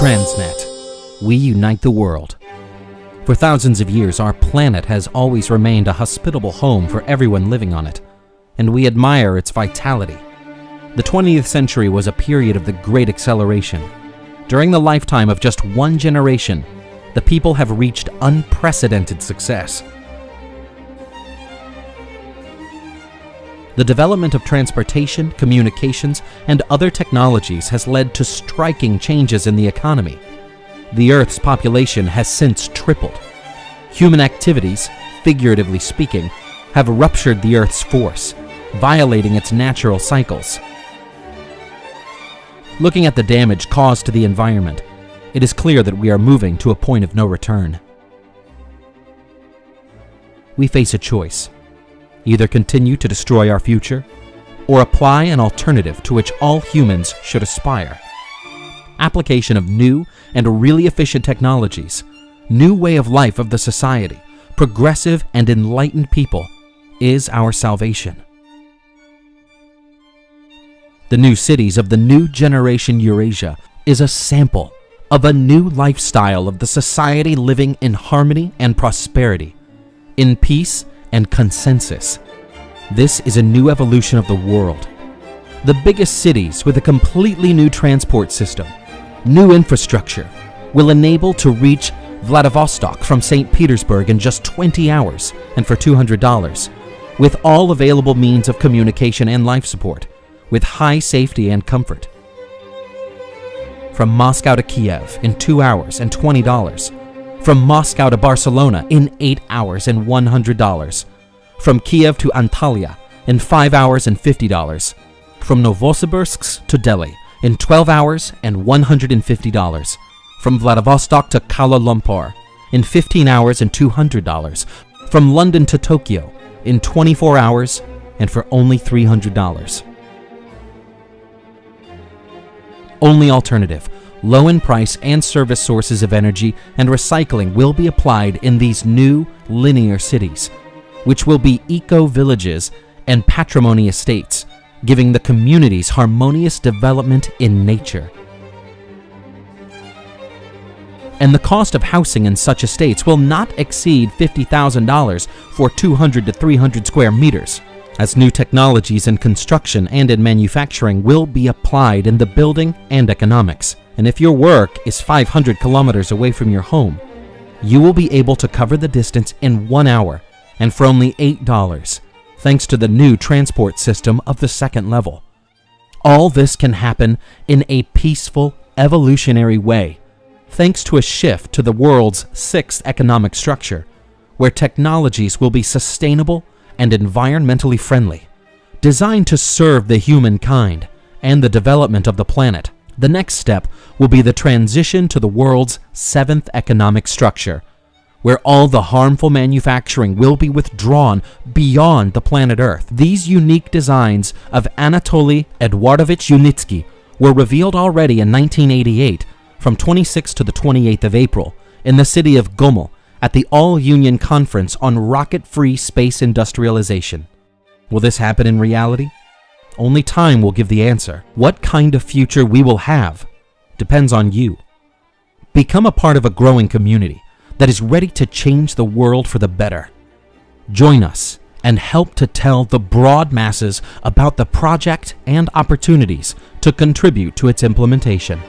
Transnet. We unite the world. For thousands of years, our planet has always remained a hospitable home for everyone living on it, and we admire its vitality. The 20th century was a period of the great acceleration. During the lifetime of just one generation, the people have reached unprecedented success. The development of transportation, communications, and other technologies has led to striking changes in the economy. The Earth's population has since tripled. Human activities, figuratively speaking, have ruptured the Earth's force, violating its natural cycles. Looking at the damage caused to the environment, it is clear that we are moving to a point of no return. We face a choice either continue to destroy our future, or apply an alternative to which all humans should aspire. Application of new and really efficient technologies, new way of life of the society, progressive and enlightened people is our salvation. The new cities of the new generation Eurasia is a sample of a new lifestyle of the society living in harmony and prosperity, in peace and consensus. This is a new evolution of the world. The biggest cities with a completely new transport system, new infrastructure, will enable to reach Vladivostok from St. Petersburg in just 20 hours and for $200, with all available means of communication and life support, with high safety and comfort. From Moscow to Kiev in 2 hours and $20, from Moscow to Barcelona in 8 hours and $100. From Kiev to Antalya in 5 hours and $50. From Novosibirsk to Delhi in 12 hours and $150. From Vladivostok to Kuala Lumpur in 15 hours and $200. From London to Tokyo in 24 hours and for only $300. Only alternative low in price and service sources of energy and recycling will be applied in these new linear cities, which will be eco-villages and patrimony estates, giving the communities harmonious development in nature. And the cost of housing in such estates will not exceed $50,000 for 200 to 300 square meters, as new technologies in construction and in manufacturing will be applied in the building and economics. And if your work is 500 kilometers away from your home, you will be able to cover the distance in one hour and for only $8, thanks to the new transport system of the second level. All this can happen in a peaceful, evolutionary way, thanks to a shift to the world's sixth economic structure, where technologies will be sustainable and environmentally friendly, designed to serve the humankind and the development of the planet. The next step will be the transition to the world's seventh economic structure, where all the harmful manufacturing will be withdrawn beyond the planet Earth. These unique designs of Anatoly Eduardovich Yunitsky were revealed already in 1988 from 26th to the 28th of April in the city of Gomel at the All-Union Conference on Rocket-Free Space Industrialization. Will this happen in reality? Only time will give the answer. What kind of future we will have depends on you. Become a part of a growing community that is ready to change the world for the better. Join us and help to tell the broad masses about the project and opportunities to contribute to its implementation.